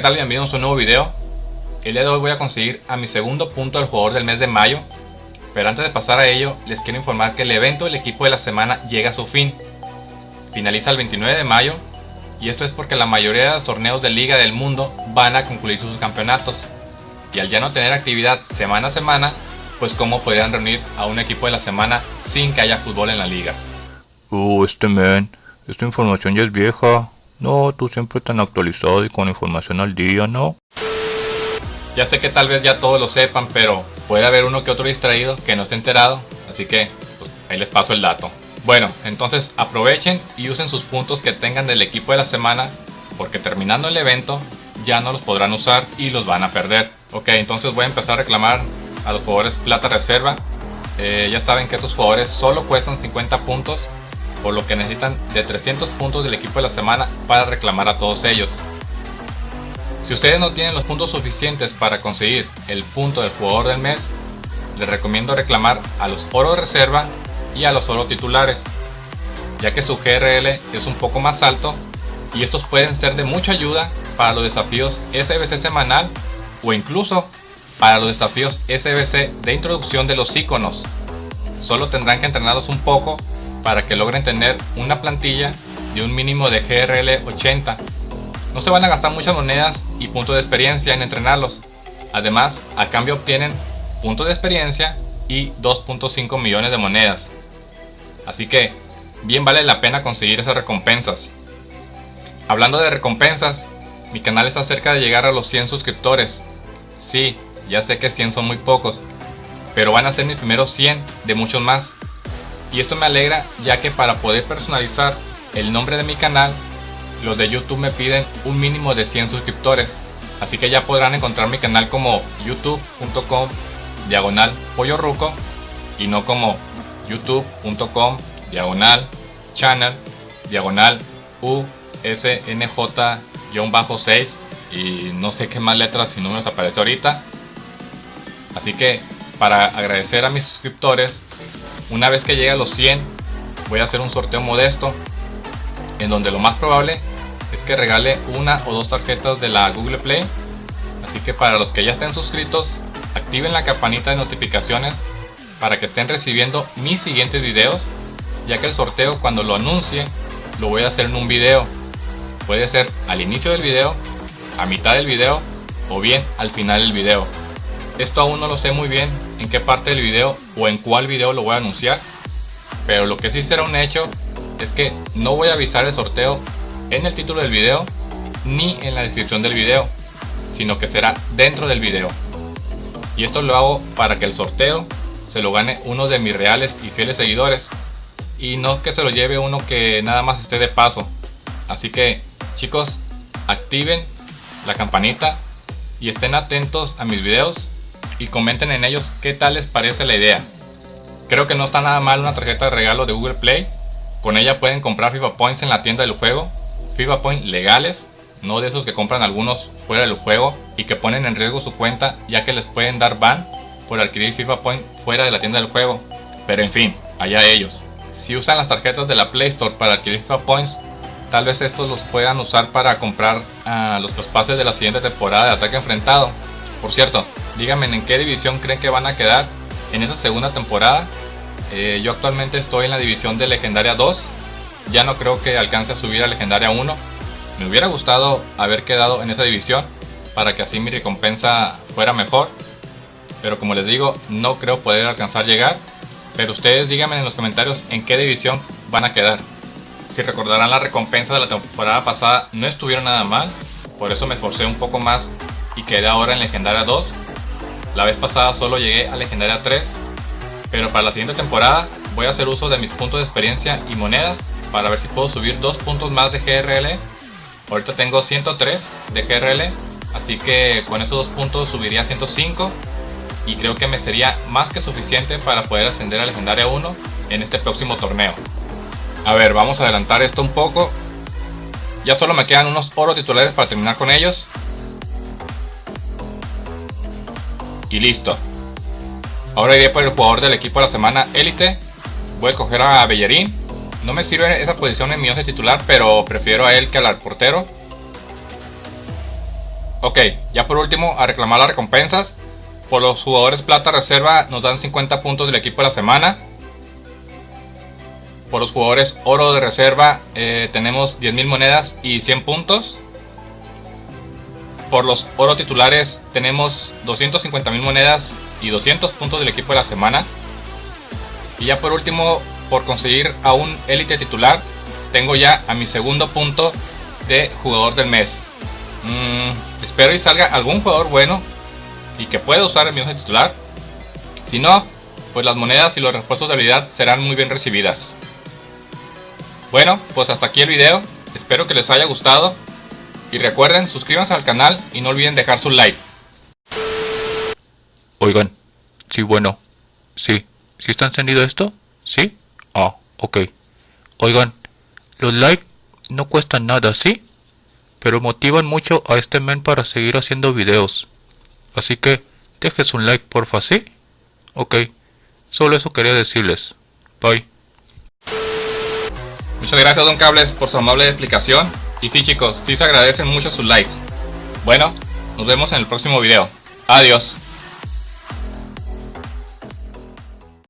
Hola, ¿qué tal? Bienvenidos a un nuevo video. El día de hoy voy a conseguir a mi segundo punto del jugador del mes de mayo. Pero antes de pasar a ello, les quiero informar que el evento del equipo de la semana llega a su fin. Finaliza el 29 de mayo y esto es porque la mayoría de los torneos de liga del mundo van a concluir sus campeonatos. Y al ya no tener actividad semana a semana, pues cómo podrían reunir a un equipo de la semana sin que haya fútbol en la liga. Uh, este men, esta información ya es vieja. No, tú siempre tan actualizado y con información al día, ¿no? Ya sé que tal vez ya todos lo sepan, pero puede haber uno que otro distraído que no esté enterado, así que pues, ahí les paso el dato. Bueno, entonces aprovechen y usen sus puntos que tengan del equipo de la semana, porque terminando el evento ya no los podrán usar y los van a perder. Ok, entonces voy a empezar a reclamar a los jugadores plata reserva. Eh, ya saben que esos jugadores solo cuestan 50 puntos por lo que necesitan de 300 puntos del equipo de la semana para reclamar a todos ellos. Si ustedes no tienen los puntos suficientes para conseguir el punto del jugador del mes, les recomiendo reclamar a los oro reserva y a los oro titulares, ya que su GRL es un poco más alto y estos pueden ser de mucha ayuda para los desafíos SBC semanal o incluso para los desafíos SBC de introducción de los iconos. Solo tendrán que entrenarlos un poco para que logren tener una plantilla de un mínimo de GRL 80. No se van a gastar muchas monedas y puntos de experiencia en entrenarlos. Además, a cambio obtienen puntos de experiencia y 2.5 millones de monedas. Así que, bien vale la pena conseguir esas recompensas. Hablando de recompensas, mi canal está cerca de llegar a los 100 suscriptores. Sí, ya sé que 100 son muy pocos, pero van a ser mis primeros 100 de muchos más. Y esto me alegra ya que para poder personalizar el nombre de mi canal, los de YouTube me piden un mínimo de 100 suscriptores. Así que ya podrán encontrar mi canal como youtube.com diagonal pollo ruco y no como youtube.com diagonal channel diagonal usnj-6 y no sé qué más letras y números aparece ahorita. Así que para agradecer a mis suscriptores una vez que llegue a los 100, voy a hacer un sorteo modesto en donde lo más probable es que regale una o dos tarjetas de la Google Play. Así que para los que ya estén suscritos, activen la campanita de notificaciones para que estén recibiendo mis siguientes videos, ya que el sorteo cuando lo anuncie lo voy a hacer en un video. Puede ser al inicio del video, a mitad del video o bien al final del video. Esto aún no lo sé muy bien en qué parte del video o en cuál video lo voy a anunciar. Pero lo que sí será un hecho es que no voy a avisar el sorteo en el título del video ni en la descripción del video, sino que será dentro del video. Y esto lo hago para que el sorteo se lo gane uno de mis reales y fieles seguidores y no que se lo lleve uno que nada más esté de paso. Así que chicos, activen la campanita y estén atentos a mis videos y comenten en ellos qué tal les parece la idea. Creo que no está nada mal una tarjeta de regalo de Google Play. Con ella pueden comprar FIFA Points en la tienda del juego. FIFA Points legales, no de esos que compran algunos fuera del juego y que ponen en riesgo su cuenta ya que les pueden dar ban por adquirir FIFA Point fuera de la tienda del juego. Pero en fin, allá ellos. Si usan las tarjetas de la Play Store para adquirir FIFA Points, tal vez estos los puedan usar para comprar uh, los pases de la siguiente temporada de ataque enfrentado. Por cierto, díganme en qué división creen que van a quedar en esta segunda temporada. Eh, yo actualmente estoy en la división de Legendaria 2. Ya no creo que alcance a subir a Legendaria 1. Me hubiera gustado haber quedado en esa división para que así mi recompensa fuera mejor. Pero como les digo, no creo poder alcanzar llegar. Pero ustedes díganme en los comentarios en qué división van a quedar. Si recordarán la recompensa de la temporada pasada, no estuvieron nada mal. Por eso me esforcé un poco más y quedé ahora en Legendaria 2. La vez pasada solo llegué a Legendaria 3, pero para la siguiente temporada voy a hacer uso de mis puntos de experiencia y monedas para ver si puedo subir dos puntos más de GRL. Ahorita tengo 103 de GRL, así que con esos dos puntos subiría a 105 y creo que me sería más que suficiente para poder ascender a Legendaria 1 en este próximo torneo. A ver, vamos a adelantar esto un poco. Ya solo me quedan unos oro titulares para terminar con ellos. Y listo. Ahora iré por el jugador del equipo de la semana élite. Voy a coger a Bellerín. No me sirve esa posición en mi 11 titular, pero prefiero a él que al portero. Ok, ya por último, a reclamar las recompensas. Por los jugadores plata reserva nos dan 50 puntos del equipo de la semana. Por los jugadores oro de reserva eh, tenemos 10.000 monedas y 100 puntos. Por los oro titulares tenemos 250.000 monedas y 200 puntos del equipo de la semana. Y ya por último, por conseguir a un élite titular, tengo ya a mi segundo punto de jugador del mes. Mm, espero y salga algún jugador bueno y que pueda usar el mismo titular. Si no, pues las monedas y los refuerzos de habilidad serán muy bien recibidas. Bueno, pues hasta aquí el video. Espero que les haya gustado. Y recuerden, suscríbanse al canal y no olviden dejar su like. Oigan, sí, bueno, sí, ¿sí está encendido esto? ¿Sí? Ah, ok. Oigan, los likes no cuestan nada, ¿sí? Pero motivan mucho a este men para seguir haciendo videos. Así que, dejes un like porfa, ¿sí? Ok, solo eso quería decirles. Bye. Muchas gracias Don Cables por su amable explicación. Y sí chicos, sí se agradecen mucho sus likes. Bueno, nos vemos en el próximo video. Adiós.